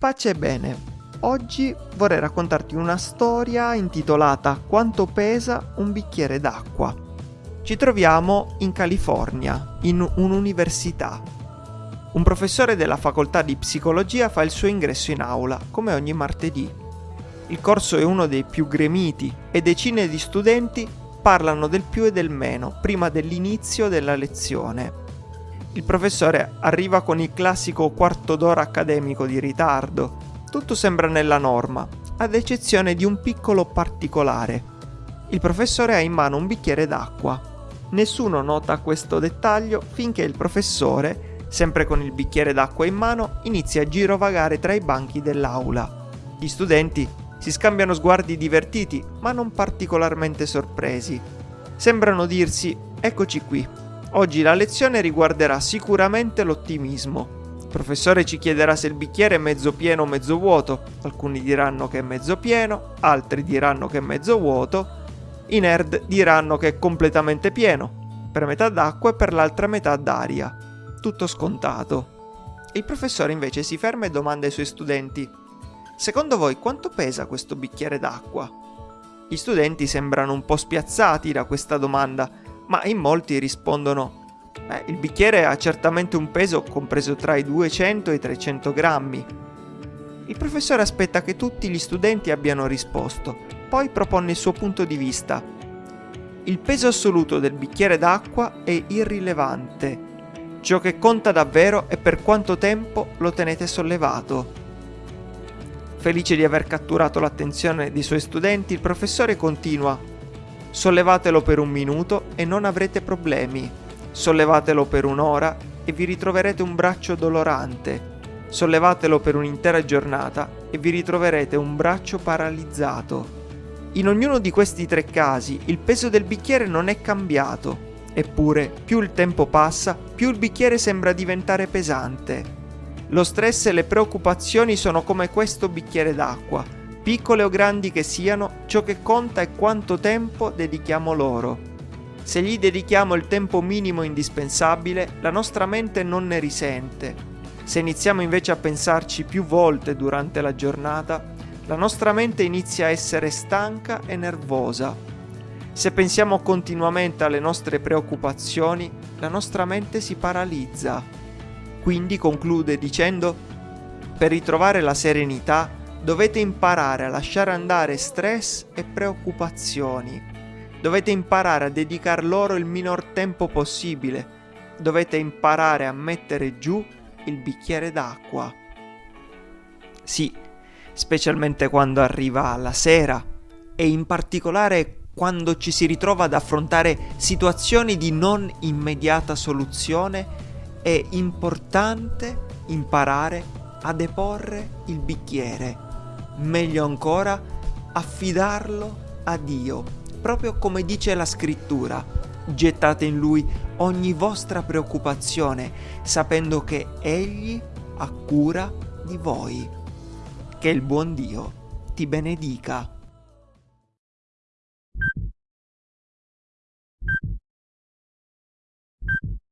Pace e bene. Oggi vorrei raccontarti una storia intitolata Quanto pesa un bicchiere d'acqua. Ci troviamo in California, in un'università. Un professore della facoltà di psicologia fa il suo ingresso in aula, come ogni martedì. Il corso è uno dei più gremiti e decine di studenti parlano del più e del meno prima dell'inizio della lezione. Il professore arriva con il classico quarto d'ora accademico di ritardo, tutto sembra nella norma, ad eccezione di un piccolo particolare. Il professore ha in mano un bicchiere d'acqua. Nessuno nota questo dettaglio finché il professore, sempre con il bicchiere d'acqua in mano, inizia a girovagare tra i banchi dell'aula. Gli studenti si scambiano sguardi divertiti, ma non particolarmente sorpresi. Sembrano dirsi, eccoci qui, oggi la lezione riguarderà sicuramente l'ottimismo il professore ci chiederà se il bicchiere è mezzo pieno o mezzo vuoto. Alcuni diranno che è mezzo pieno, altri diranno che è mezzo vuoto. I nerd diranno che è completamente pieno, per metà d'acqua e per l'altra metà d'aria. Tutto scontato. Il professore invece si ferma e domanda ai suoi studenti: Secondo voi quanto pesa questo bicchiere d'acqua? Gli studenti sembrano un po' spiazzati da questa domanda, ma in molti rispondono Beh, il bicchiere ha certamente un peso compreso tra i 200 e i 300 grammi. Il professore aspetta che tutti gli studenti abbiano risposto, poi propone il suo punto di vista. Il peso assoluto del bicchiere d'acqua è irrilevante. Ciò che conta davvero è per quanto tempo lo tenete sollevato. Felice di aver catturato l'attenzione dei suoi studenti, il professore continua. Sollevatelo per un minuto e non avrete problemi. Sollevatelo per un'ora e vi ritroverete un braccio dolorante. Sollevatelo per un'intera giornata e vi ritroverete un braccio paralizzato. In ognuno di questi tre casi il peso del bicchiere non è cambiato, eppure più il tempo passa, più il bicchiere sembra diventare pesante. Lo stress e le preoccupazioni sono come questo bicchiere d'acqua, piccole o grandi che siano, ciò che conta è quanto tempo dedichiamo loro. Se gli dedichiamo il tempo minimo indispensabile, la nostra mente non ne risente. Se iniziamo invece a pensarci più volte durante la giornata, la nostra mente inizia a essere stanca e nervosa. Se pensiamo continuamente alle nostre preoccupazioni, la nostra mente si paralizza. Quindi conclude dicendo, per ritrovare la serenità dovete imparare a lasciare andare stress e preoccupazioni. Dovete imparare a dedicar loro il minor tempo possibile. Dovete imparare a mettere giù il bicchiere d'acqua. Sì, specialmente quando arriva la sera e in particolare quando ci si ritrova ad affrontare situazioni di non immediata soluzione, è importante imparare a deporre il bicchiere. Meglio ancora, affidarlo a Dio proprio come dice la scrittura. Gettate in lui ogni vostra preoccupazione, sapendo che Egli ha cura di voi. Che il buon Dio ti benedica.